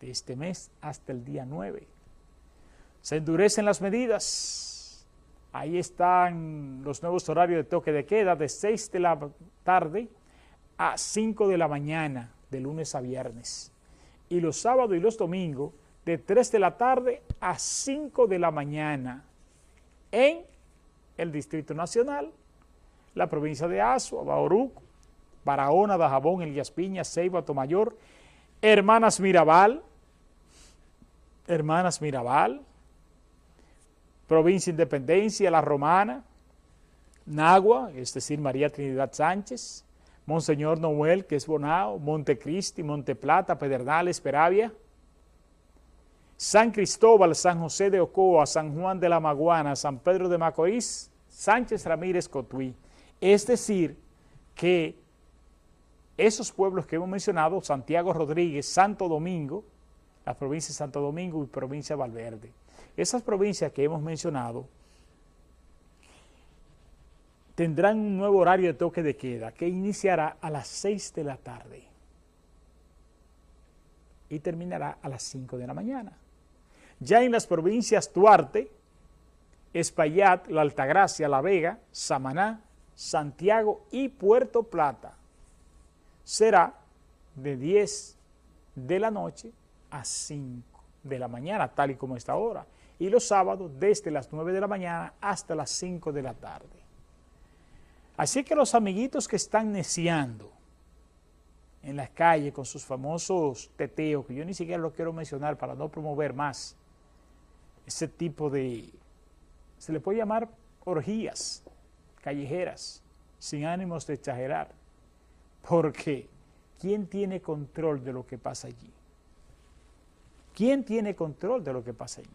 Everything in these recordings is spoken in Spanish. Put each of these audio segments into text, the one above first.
de este mes hasta el día 9. Se endurecen las medidas. Ahí están los nuevos horarios de toque de queda de 6 de la tarde a 5 de la mañana, de lunes a viernes. Y los sábados y los domingos de 3 de la tarde a 5 de la mañana en el Distrito Nacional, la provincia de Azua, Bauruco, Barahona, Dajabón, Elías Piña, Ceiba, Tomayor, Hermanas Mirabal, Hermanas Mirabal, Provincia Independencia, La Romana, Nagua, es decir, María Trinidad Sánchez, Monseñor Noel, que es Bonao, Montecristi, Monteplata, Pedernales, Peravia, San Cristóbal, San José de Ocoa, San Juan de la Maguana, San Pedro de Macorís, Sánchez Ramírez Cotuí. Es decir, que esos pueblos que hemos mencionado, Santiago Rodríguez, Santo Domingo, la provincia de Santo Domingo y provincia de Valverde, esas provincias que hemos mencionado tendrán un nuevo horario de toque de queda que iniciará a las 6 de la tarde y terminará a las 5 de la mañana. Ya en las provincias Duarte, Espaillat, La Altagracia, La Vega, Samaná, Santiago y Puerto Plata, será de 10 de la noche a 5 de la mañana, tal y como está ahora, y los sábados desde las 9 de la mañana hasta las 5 de la tarde. Así que los amiguitos que están neciando en las calles con sus famosos teteos, que yo ni siquiera lo quiero mencionar para no promover más ese tipo de, se le puede llamar orgías callejeras, sin ánimos de exagerar, porque ¿quién tiene control de lo que pasa allí? ¿Quién tiene control de lo que pasa allí?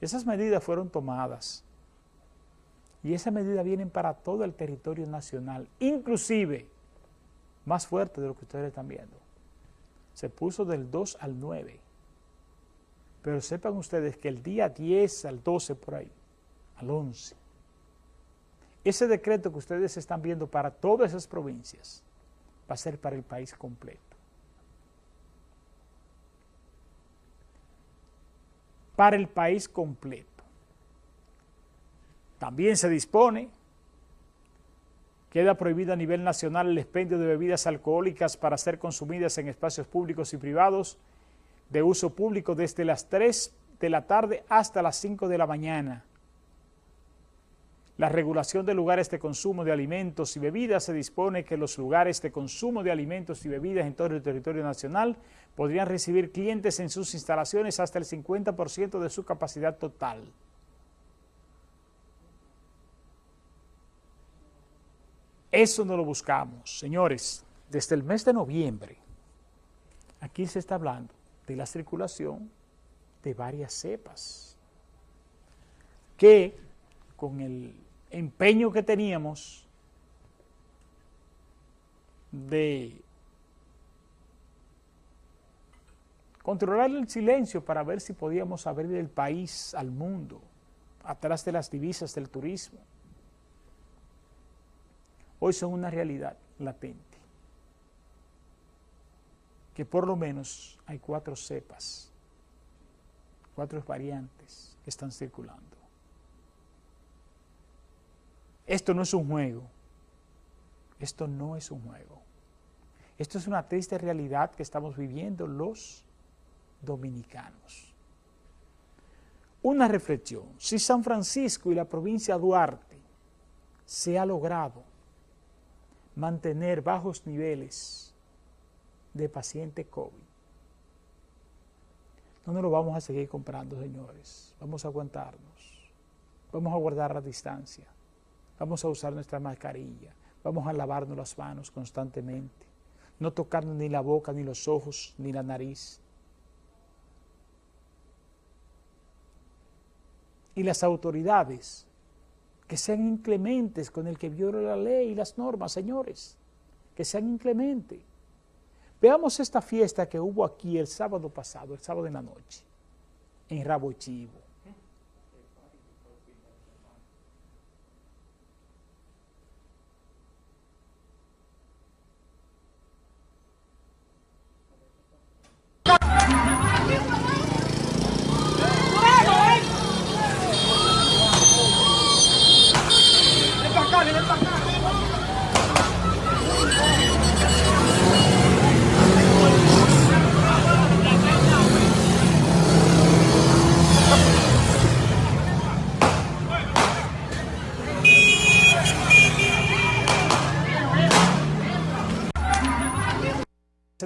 Esas medidas fueron tomadas y esas medidas vienen para todo el territorio nacional, inclusive más fuerte de lo que ustedes están viendo. Se puso del 2 al 9. Pero sepan ustedes que el día 10 al 12 por ahí, al 11, ese decreto que ustedes están viendo para todas esas provincias va a ser para el país completo. Para el país completo. También se dispone, queda prohibido a nivel nacional el expendio de bebidas alcohólicas para ser consumidas en espacios públicos y privados de uso público desde las 3 de la tarde hasta las 5 de la mañana. La regulación de lugares de consumo de alimentos y bebidas se dispone que los lugares de consumo de alimentos y bebidas en todo el territorio nacional podrían recibir clientes en sus instalaciones hasta el 50% de su capacidad total. Eso no lo buscamos, señores. Desde el mes de noviembre, aquí se está hablando de la circulación de varias cepas que con el empeño que teníamos de controlar el silencio para ver si podíamos abrir el país al mundo, atrás de las divisas del turismo, hoy son una realidad latente. Que por lo menos hay cuatro cepas, cuatro variantes que están circulando. Esto no es un juego. Esto no es un juego. Esto es una triste realidad que estamos viviendo los dominicanos. Una reflexión. Si San Francisco y la provincia Duarte se ha logrado mantener bajos niveles de paciente COVID. No nos lo vamos a seguir comprando, señores. Vamos a aguantarnos. Vamos a guardar la distancia. Vamos a usar nuestra mascarilla. Vamos a lavarnos las manos constantemente. No tocarnos ni la boca, ni los ojos, ni la nariz. Y las autoridades que sean inclementes con el que viola la ley y las normas, señores, que sean inclementes. Veamos esta fiesta que hubo aquí el sábado pasado, el sábado en la noche, en Rabo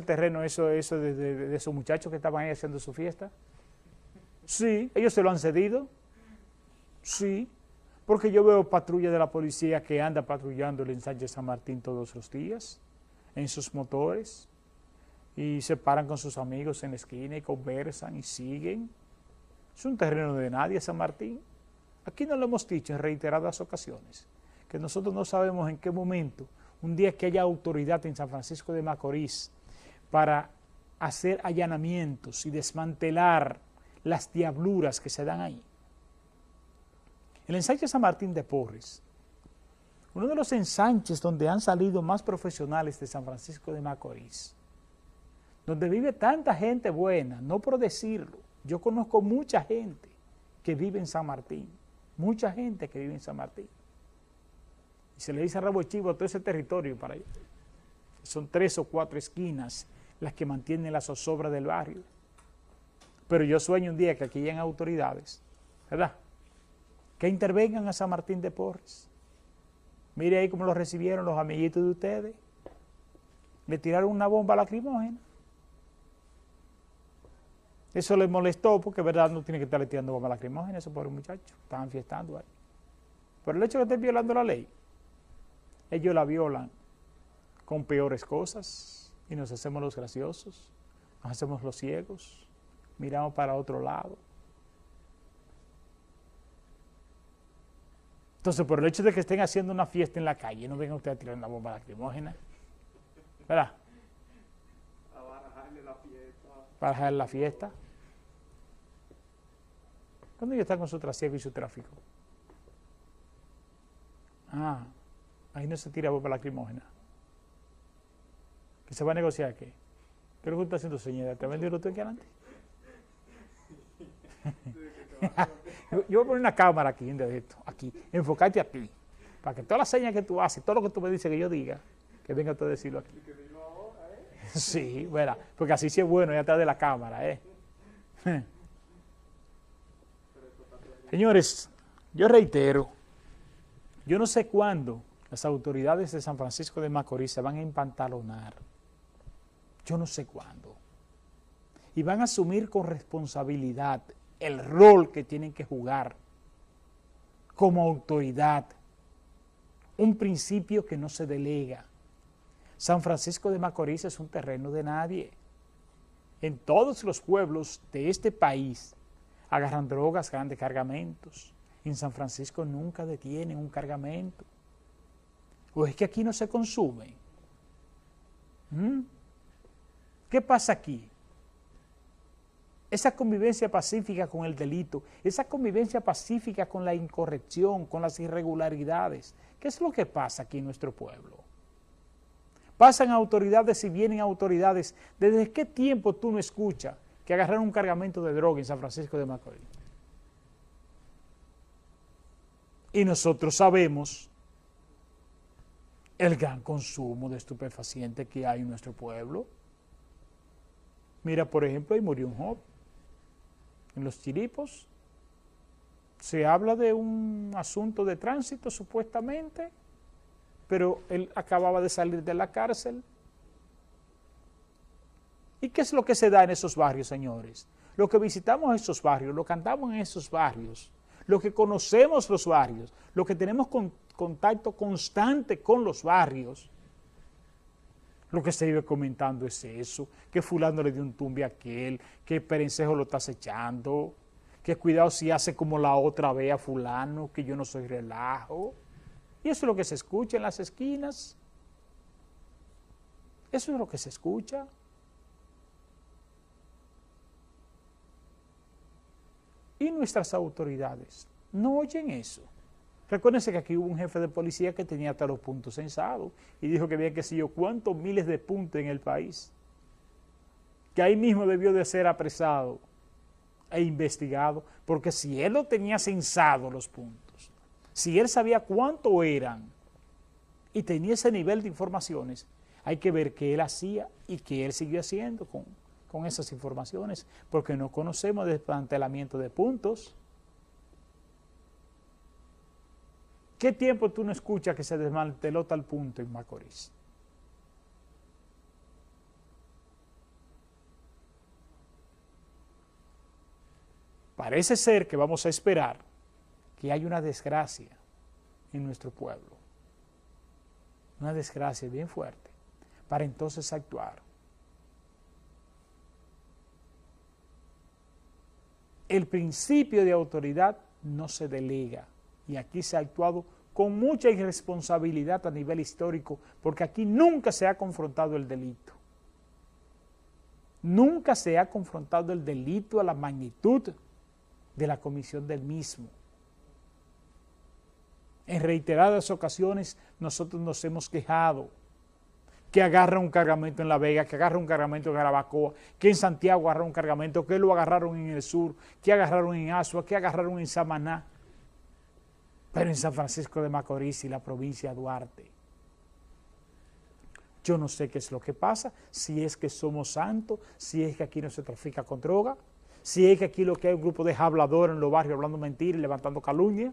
Chivo. terreno eso, eso de, esos muchachos que estaban ahí haciendo su fiesta? Sí, ellos se lo han cedido. Sí, porque yo veo patrulla de la policía que anda patrullando el ensanche San Martín todos los días, en sus motores, y se paran con sus amigos en la esquina y conversan y siguen. Es un terreno de nadie San Martín. Aquí nos lo hemos dicho en reiteradas ocasiones, que nosotros no sabemos en qué momento, un día que haya autoridad en San Francisco de Macorís para hacer allanamientos y desmantelar las diabluras que se dan ahí. El ensanche San Martín de Porres, uno de los ensanches donde han salido más profesionales de San Francisco de Macorís, donde vive tanta gente buena, no por decirlo, yo conozco mucha gente que vive en San Martín, mucha gente que vive en San Martín. Y se le dice a Rabo Chivo todo ese territorio para allá. Son tres o cuatro esquinas las que mantienen la zozobra del barrio. Pero yo sueño un día que aquí hayan autoridades, ¿verdad? Que intervengan a San Martín de Porres. Mire ahí cómo lo recibieron los amiguitos de ustedes. Le tiraron una bomba lacrimógena. Eso les molestó porque, verdad, no tiene que estarle tirando bomba lacrimógena, esos pobres muchachos. Estaban fiestando ahí. Pero el hecho de que estén violando la ley, ellos la violan con peores cosas y nos hacemos los graciosos, nos hacemos los ciegos miramos para otro lado. Entonces, por el hecho de que estén haciendo una fiesta en la calle, no vengan ustedes a tirar una bomba lacrimógena. ¿Verdad? Para barajarle la fiesta. La fiesta. ¿Cuándo ellos están con su trasiego y su tráfico? Ah, ahí no se tira bomba lacrimógena. ¿Que se va a negociar qué? ¿Qué es lo que está haciendo, señora? ¿Te ha vendido usted aquí adelante? yo, voy a poner una cámara aquí, de esto, aquí, enfocarte a ti, para que todas las señas que tú haces, todo lo que tú me dices que yo diga, que venga tú a decirlo aquí. Sí, bueno, porque así sí es bueno, ya atrás de la cámara, ¿eh? Señores, yo reitero, yo no sé cuándo las autoridades de San Francisco de Macorís se van a empantalonar. Yo no sé cuándo. Y van a asumir con responsabilidad el rol que tienen que jugar como autoridad, un principio que no se delega. San Francisco de Macorís es un terreno de nadie. En todos los pueblos de este país agarran drogas, grandes cargamentos. En San Francisco nunca detienen un cargamento. ¿O es que aquí no se consume? ¿Mm? ¿Qué pasa aquí? esa convivencia pacífica con el delito, esa convivencia pacífica con la incorrección, con las irregularidades. ¿Qué es lo que pasa aquí en nuestro pueblo? Pasan autoridades y vienen autoridades. ¿Desde qué tiempo tú no escuchas que agarraron un cargamento de droga en San Francisco de Macorís? Y nosotros sabemos el gran consumo de estupefacientes que hay en nuestro pueblo. Mira, por ejemplo, ahí murió un joven en los chiripos, se habla de un asunto de tránsito supuestamente, pero él acababa de salir de la cárcel. ¿Y qué es lo que se da en esos barrios, señores? Lo que visitamos esos barrios, lo que andamos en esos barrios, lo que conocemos los barrios, lo que tenemos contacto constante con los barrios, lo que se vive comentando es eso, que fulano le dio un tumbe a aquel, que Perencejo lo está acechando, que cuidado si hace como la otra vez a fulano, que yo no soy relajo. Y eso es lo que se escucha en las esquinas. Eso es lo que se escucha. Y nuestras autoridades no oyen eso. Recuérdense que aquí hubo un jefe de policía que tenía hasta los puntos censados y dijo que había que sé yo cuántos miles de puntos en el país. Que ahí mismo debió de ser apresado e investigado, porque si él lo tenía censado los puntos, si él sabía cuánto eran y tenía ese nivel de informaciones, hay que ver qué él hacía y qué él siguió haciendo con, con esas informaciones, porque no conocemos desmantelamiento de puntos, ¿Qué tiempo tú no escuchas que se desmanteló tal punto en Macorís? Parece ser que vamos a esperar que hay una desgracia en nuestro pueblo. Una desgracia bien fuerte, para entonces actuar. El principio de autoridad no se delega, y aquí se ha actuado con mucha irresponsabilidad a nivel histórico porque aquí nunca se ha confrontado el delito. Nunca se ha confrontado el delito a la magnitud de la comisión del mismo. En reiteradas ocasiones nosotros nos hemos quejado que agarra un cargamento en La Vega, que agarra un cargamento en Garabacoa, que en Santiago agarra un cargamento, que lo agarraron en el sur, que agarraron en Asua, que agarraron en Samaná, pero en San Francisco de Macorís y la provincia de Duarte. Yo no sé qué es lo que pasa, si es que somos santos, si es que aquí no se trafica con droga, si es que aquí lo que hay un grupo de habladores en los barrios hablando mentiras y levantando calumnia.